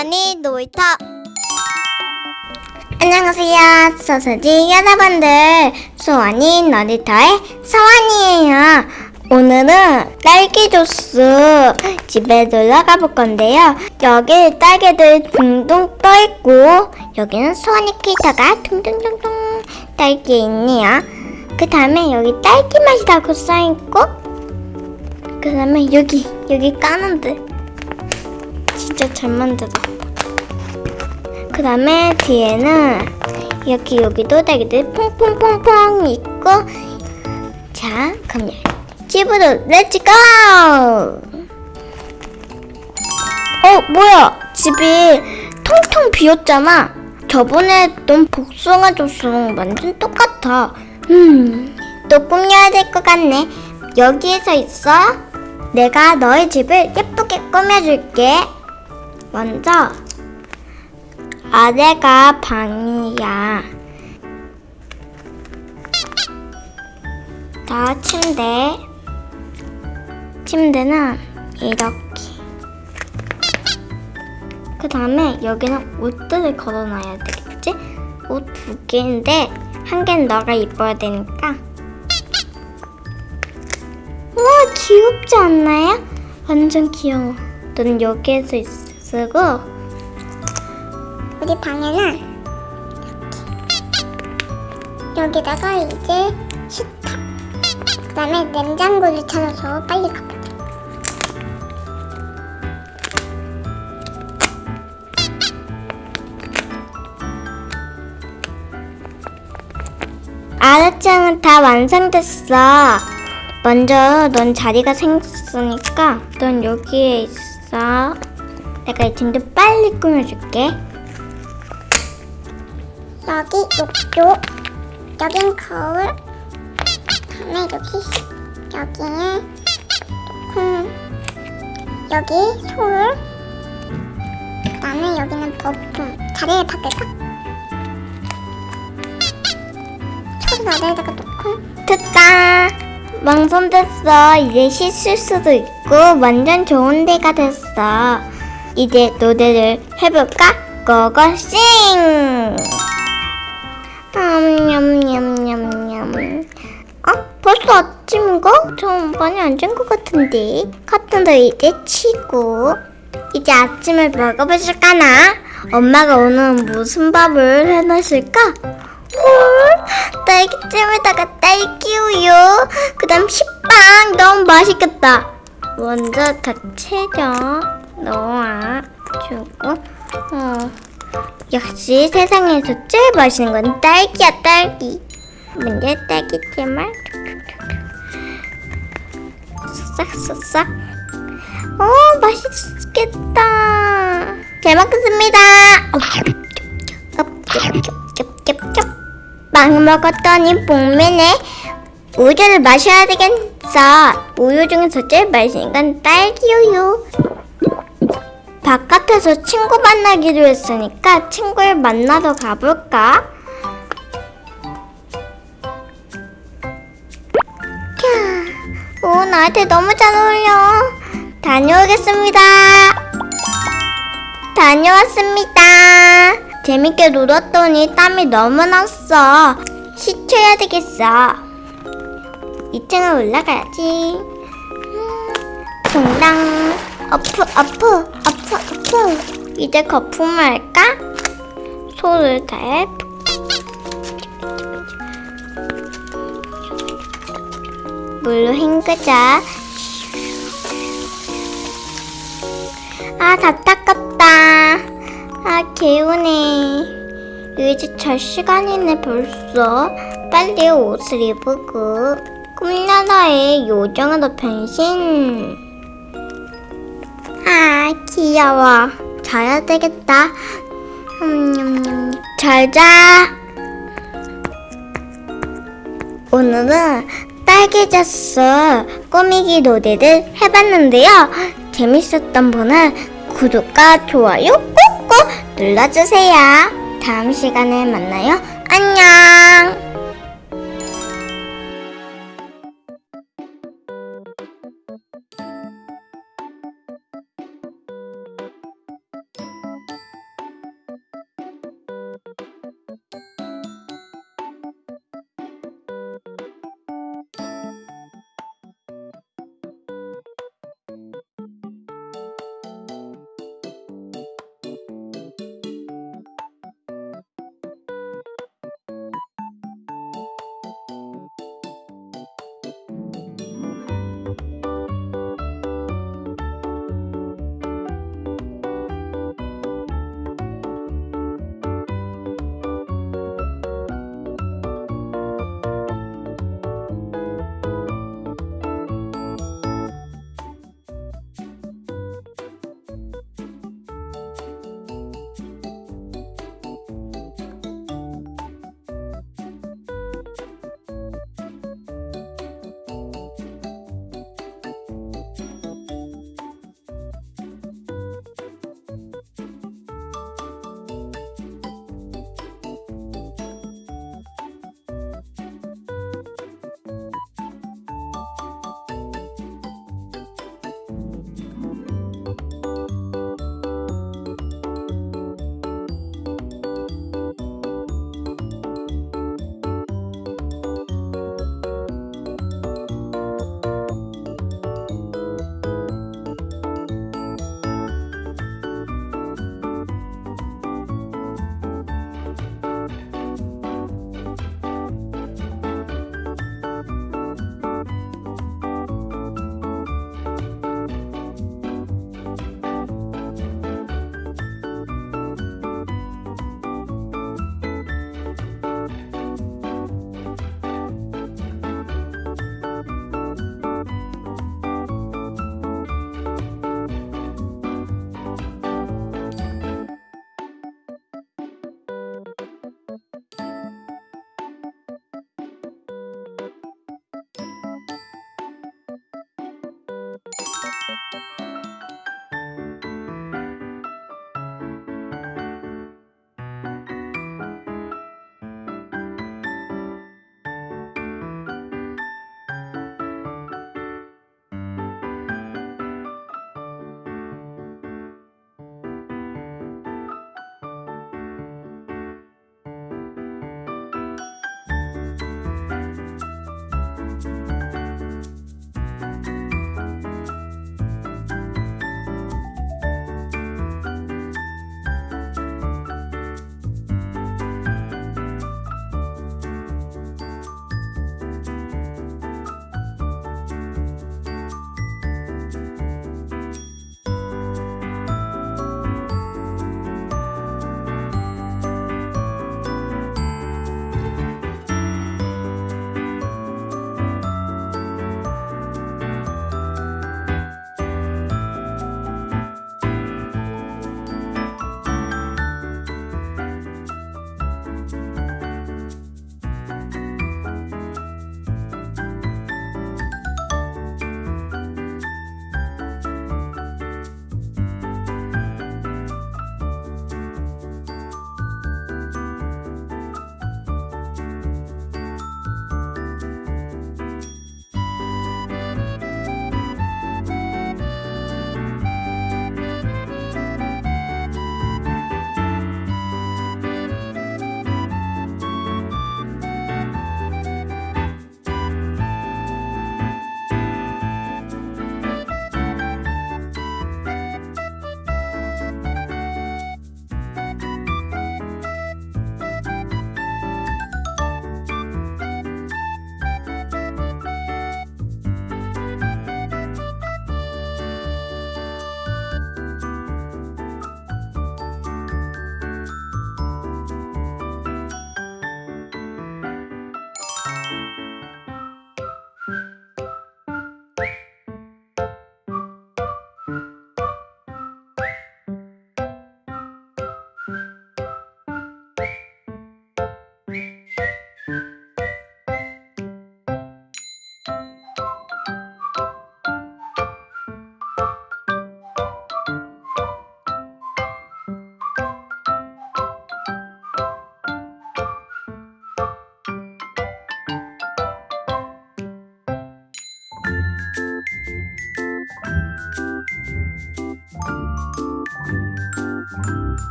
수원이 놀이터 안녕하세요. 소소지 여러분들. 수원이 놀이터의 서원이에요. 오늘은 딸기 주스 집에 놀러 가볼 건데요. 여기 딸기들 둥둥 떠있고 여기는 수원이 캐릭터가 둥둥둥둥 딸기에 있네요. 그 다음에 여기 딸기 맛이라고 써있고 그 다음에 여기 여기 까는데 진짜 잘 만들었다. 그 다음에 뒤에는 여기 여기도 딸기들 퐁퐁퐁퐁 있고 자 그럼 집으로 let's go! 어 뭐야? 집이 텅텅 비었잖아. 저번에 넌 복숭아 주스랑 완전 똑같아. 음 또 꾸며야 될 것 같네. 여기에서 있어? 내가 너의 집을 예쁘게 꾸며줄게 먼저 아래가 방이야. 다 침대. 침대는 이렇게. 그 다음에 여기는 옷들을 걸어놔야 되겠지? 옷 두 개인데 한 개는 너가 입어야 되니까. 우와 귀엽지 않나요? 완전 귀여워. 넌 여기에서 쓰고 우리 방에는 이렇게 여기다가 이제 식탁 그 다음에 냉장고를 찾아서 빨리 가보자 아랫장은 다 완성됐어. 먼저 넌 자리가 생겼으니까 넌 여기에 있어. 내가 이 침대 빨리 꾸며줄게. 여기 욕조, 여긴 거울, 다음에 여기 여기에 콩, 여기 소울, 그다음에 여기는 거품. 자리를 바꿀까? 소울 아래에다가 놓고 됐다. 완성됐어. 이제 씻을 수도 있고 완전 좋은 데가 됐어. 이제 노래를 해볼까? 고고싱! 냠냠냠냠냠. 어? 벌써 아침인가? 좀 많이 안 잔 것 같은데. 커튼도 이제 치고. 이제 아침을 먹어보실까나? 엄마가 오늘 무슨 밥을 해놨을까? 헐, 딸기잼에다가 딸기 우유, 그 다음 식빵 너무 맛있겠다. 먼저 다 채져. 넣어주고 어. 역시 세상에서 제일 맛있는 건 딸기야 딸기 먼저 딸기잼을 쓱싹쓱싹 오 맛있겠다 잘 먹겠습니다 빵 먹었더니 복매네 우유를 마셔야 되겠어 우유 중에서 제일 맛있는 건 딸기우유 바깥에서 친구 만나기로 했으니까 친구를 만나러 가볼까? 캬, 오, 나한테 너무 잘 어울려. 다녀오겠습니다. 다녀왔습니다. 재밌게 놀았더니 땀이 너무 났어. 씻혀야 되겠어. 2층을 올라가야지. 음. 아프, 아프, 아프. 후, 이제 거품을 할까? 손을 대 물로 헹구자 아, 다 닦았다. 아, 개운해. 이제 잘 시간이네, 벌써. 빨리 옷을 입고. 꿈나라의 요정으로 변신. 아 귀여워. 자야 되겠다. 음, 잘 자. 오늘은 딸기자스 꾸미기 노래를 해봤는데요. 재밌었던 분은 구독과 좋아요 꾹꾹 눌러주세요. 다음 시간에 만나요. 안녕